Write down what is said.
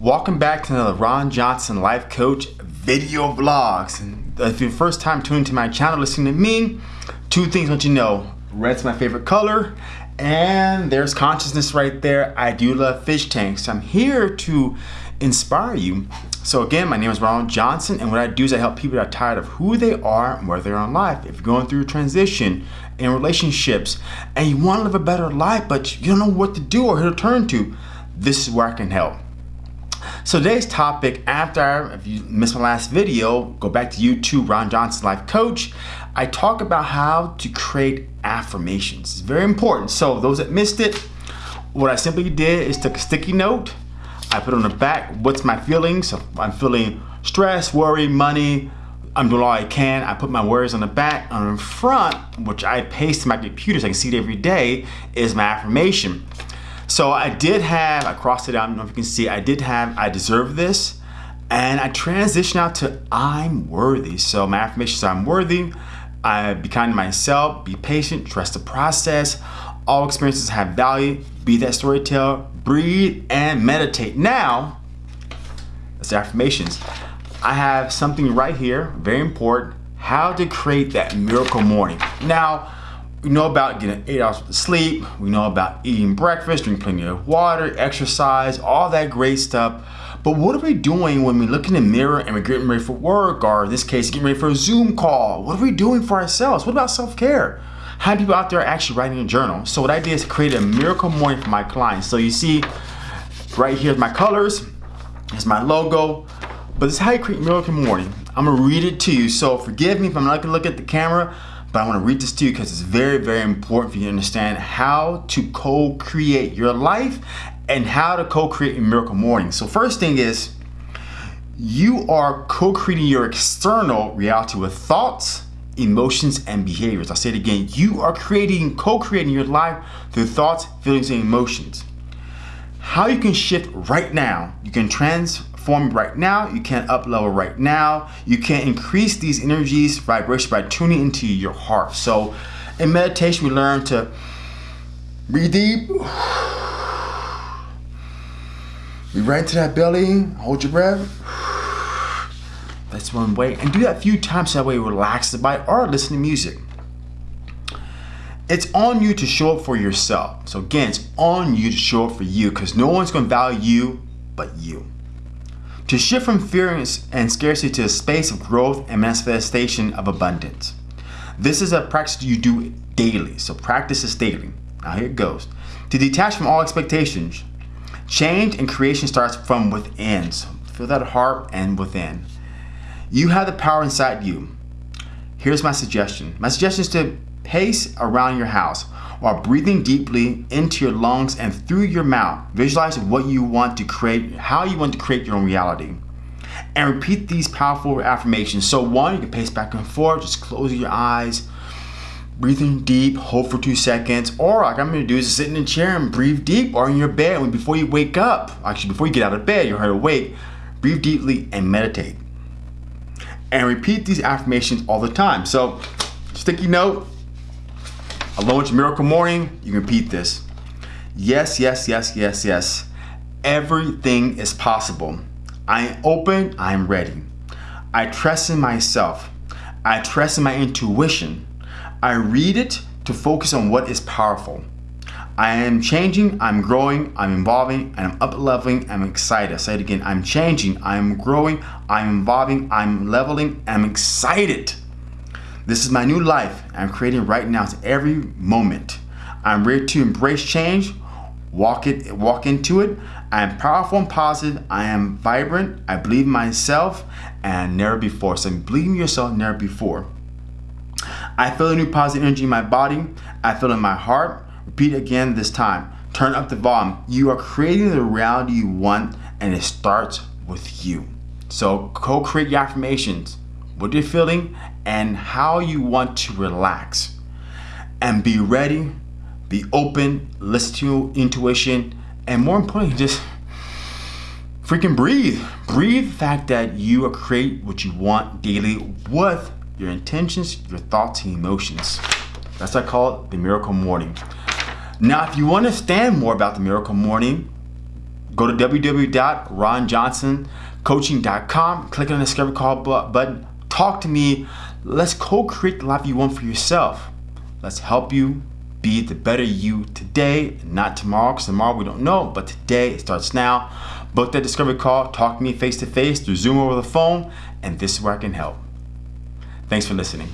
Welcome back to another Ron Johnson Life Coach video vlogs. And if you're first time tuning to my channel, listening to me, two things I want you to know. Red's my favorite color, and there's consciousness right there. I do love fish tanks. I'm here to inspire you. So again, my name is Ron Johnson, and what I do is I help people that are tired of who they are and where they are in life. If you're going through a transition in relationships and you want to live a better life, but you don't know what to do or who to turn to, this is where I can help. So today's topic, after, if you missed my last video, go back to YouTube, Ron Johnson Life Coach. I talk about how to create affirmations. It's very important. So those that missed it, what I simply did is took a sticky note, I put on the back, what's my feelings? So I'm feeling stress, worry, money, I'm doing all I can. I put my words on the back. On the front, which I paste to my computer so I can see it every day, is my affirmation. So I did have, I crossed it out, I don't know if you can see, I did have, I deserve this. And I transitioned out to I'm worthy. So my affirmation is I'm worthy. I be kind to myself, be patient, trust the process. All experiences have value. Be that storyteller, breathe and meditate. Now, that's affirmations. I have something right here, very important, how to create that miracle morning. Now, we know about getting eight hours of sleep. We know about eating breakfast, drinking plenty of water, exercise, all that great stuff. But what are we doing when we look in the mirror and we're getting ready for work, or in this case, getting ready for a Zoom call? What are we doing for ourselves? What about self-care? How many people out there are actually writing a journal? So what I did is create a miracle morning for my clients. So you see right here is my colors, it's my logo, but this is how you create miracle morning. I'm gonna read it to you. So forgive me if I'm not gonna look at the camera, but I want to read this to you because it's very, very important for you to understand how to co-create your life and how to co-create a miracle morning. So first thing is, you are co-creating your external reality with thoughts, emotions, and behaviors. I'll say it again. You are creating, co-creating your life through thoughts, feelings, and emotions. How you can shift right now, you can trans perform right now, you can't up level right now, you can't increase these energies, vibration by tuning into your heart. So in meditation, we learn to breathe deep, breathe right into that belly, hold your breath. That's one way. And do that a few times that way you relax the body or listen to music. It's on you to show up for yourself. So again, it's on you to show up for you because no one's going to value you but you. To shift from fear and scarcity to a space of growth and manifestation of abundance. This is a practice you do daily, so practice this daily. Now here it goes. To detach from all expectations. Change and creation starts from within. So feel that heart and within. You have the power inside you. Here's my suggestion. My suggestion is to pace around your house while breathing deeply into your lungs and through your mouth. Visualize what you want to create, how you want to create your own reality. And repeat these powerful affirmations. So one, you can pace back and forth, just close your eyes, breathing deep, hold for two seconds. Or like I'm gonna do is sit in a chair and breathe deep or in your bed before you wake up. Actually, before you get out of bed, you're awake, breathe deeply and meditate. And repeat these affirmations all the time. So sticky note, Along with Miracle Morning, you can repeat this. Yes, yes, yes, yes, yes. Everything is possible. I am open, I am ready. I trust in myself. I trust in my intuition. I read it to focus on what is powerful. I am changing, I'm growing, I'm evolving, and I'm up leveling, I'm excited. I say it again, I'm changing, I'm growing, I'm evolving, I'm leveling, I'm excited. This is my new life I'm creating right now. It's every moment. I'm ready to embrace change, walk it, walk into it. I am powerful and positive. I am vibrant. I believe in myself and never before. So believe in yourself never before. I feel a new positive energy in my body. I feel in my heart. Repeat again this time. Turn up the volume. You are creating the reality you want and it starts with you. So co-create your affirmations what you're feeling and how you want to relax. And be ready, be open, listen to your intuition, and more importantly, just freaking breathe. Breathe the fact that you create what you want daily with your intentions, your thoughts, and emotions. That's what I call it the miracle morning. Now, if you want to understand more about the miracle morning, Go to www.ronjohnsoncoaching.com, click on the discovery call button, talk to me. Let's co-create the life you want for yourself. Let's help you be the better you today, not tomorrow, because tomorrow we don't know, but today it starts now. Book that discovery call, talk to me face to face through Zoom over the phone, and this is where I can help. Thanks for listening.